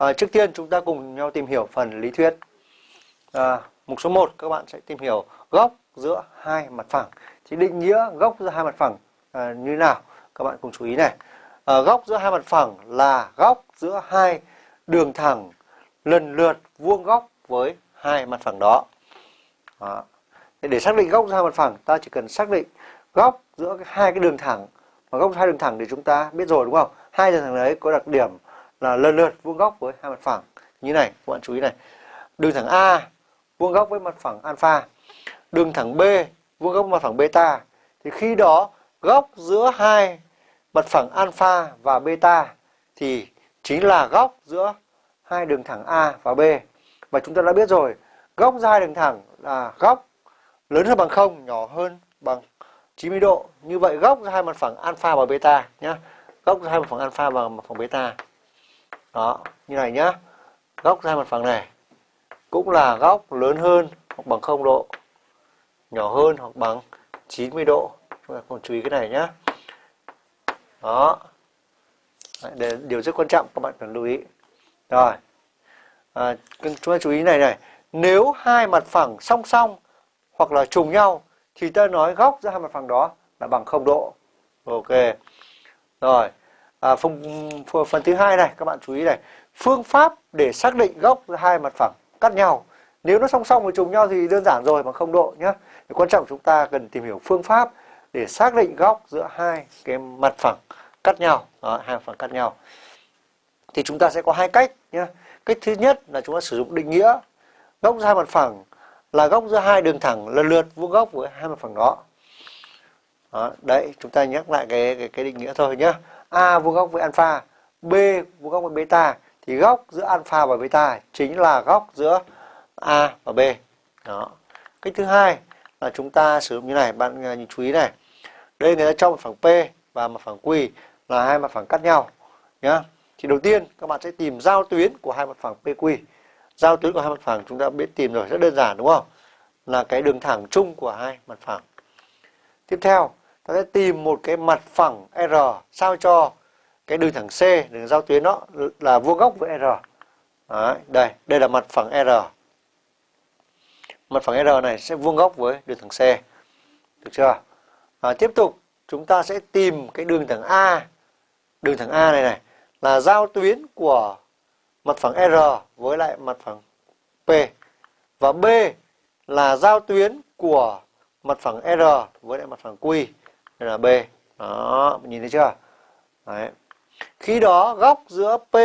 À, trước tiên chúng ta cùng nhau tìm hiểu phần lý thuyết. À, mục số 1 các bạn sẽ tìm hiểu góc giữa hai mặt phẳng. Thì định nghĩa góc giữa hai mặt phẳng à, như nào? Các bạn cùng chú ý này. À, góc giữa hai mặt phẳng là góc giữa hai đường thẳng lần lượt vuông góc với hai mặt phẳng đó. đó. Để xác định góc giữa hai mặt phẳng, ta chỉ cần xác định góc giữa hai cái đường thẳng. mà góc hai đường thẳng thì chúng ta biết rồi đúng không? Hai đường thẳng đấy có đặc điểm là lần lượt vuông góc với hai mặt phẳng. Như này các bạn chú ý này. Đường thẳng A vuông góc với mặt phẳng alpha. Đường thẳng B vuông góc với mặt phẳng beta. Thì khi đó góc giữa hai mặt phẳng alpha và beta thì chính là góc giữa hai đường thẳng A và B. Và chúng ta đã biết rồi góc giữa hai đường thẳng là góc lớn hơn bằng không, nhỏ hơn bằng 90 độ. Như vậy góc giữa hai mặt phẳng alpha và beta nhé góc giữa hai mặt phẳng alpha và mặt phẳng beta đó như này nhá. Góc hai mặt phẳng này cũng là góc lớn hơn hoặc bằng 0 độ nhỏ hơn hoặc bằng 90 độ. Chúng ta còn chú ý cái này nhá. Đó. Để điều rất quan trọng các bạn cần lưu ý. Rồi. À, chúng ta chú ý này này. Nếu hai mặt phẳng song song hoặc là trùng nhau thì ta nói góc giữa hai mặt phẳng đó là bằng 0 độ. Ok. Rồi à, phần, phần thứ hai này các bạn chú ý này. Phương pháp để xác định góc hai mặt phẳng cắt nhau. Nếu nó song song với trùng nhau thì đơn giản rồi bằng không độ nhé quan trọng chúng ta cần tìm hiểu phương pháp để xác định góc giữa hai cái mặt phẳng cắt nhau. Đó, hai mặt phẳng cắt nhau. Thì chúng ta sẽ có hai cách nhé cách thứ nhất là chúng ta sử dụng định nghĩa góc giữa hai mặt phẳng là góc giữa hai đường thẳng lần lượt vuông góc với hai mặt phẳng đó. đó đấy chúng ta nhắc lại cái cái, cái định nghĩa thôi nhé A vuông góc với alpha, B vuông góc với beta thì góc giữa alpha và beta chính là góc giữa A và B. Đó. Cách thứ hai là chúng ta sử dụng như này, bạn à, nhìn chú ý này. Đây người ta cho một phẳng P và một phẳng Q là hai mặt phẳng cắt nhau nhá. Thì đầu tiên các bạn sẽ tìm giao tuyến của hai mặt phẳng PQ. Giao tuyến của hai mặt phẳng chúng ta biết tìm rồi, rất đơn giản đúng không? Là cái đường thẳng chung của hai mặt phẳng. Tiếp theo, ta sẽ tìm một cái mặt phẳng R sao cho cái đường thẳng C, đường giao tuyến đó là vuông góc với R. Đấy, đây, đây là mặt phẳng R. Mặt phẳng R này sẽ vuông góc với đường thẳng C. Được chưa? À, tiếp tục chúng ta sẽ tìm cái đường thẳng A. Đường thẳng A này này là giao tuyến của mặt phẳng R với lại mặt phẳng P. Và B là giao tuyến của mặt phẳng R với lại mặt phẳng Q đây là B đó nhìn thấy chưa Đấy. khi đó góc giữa P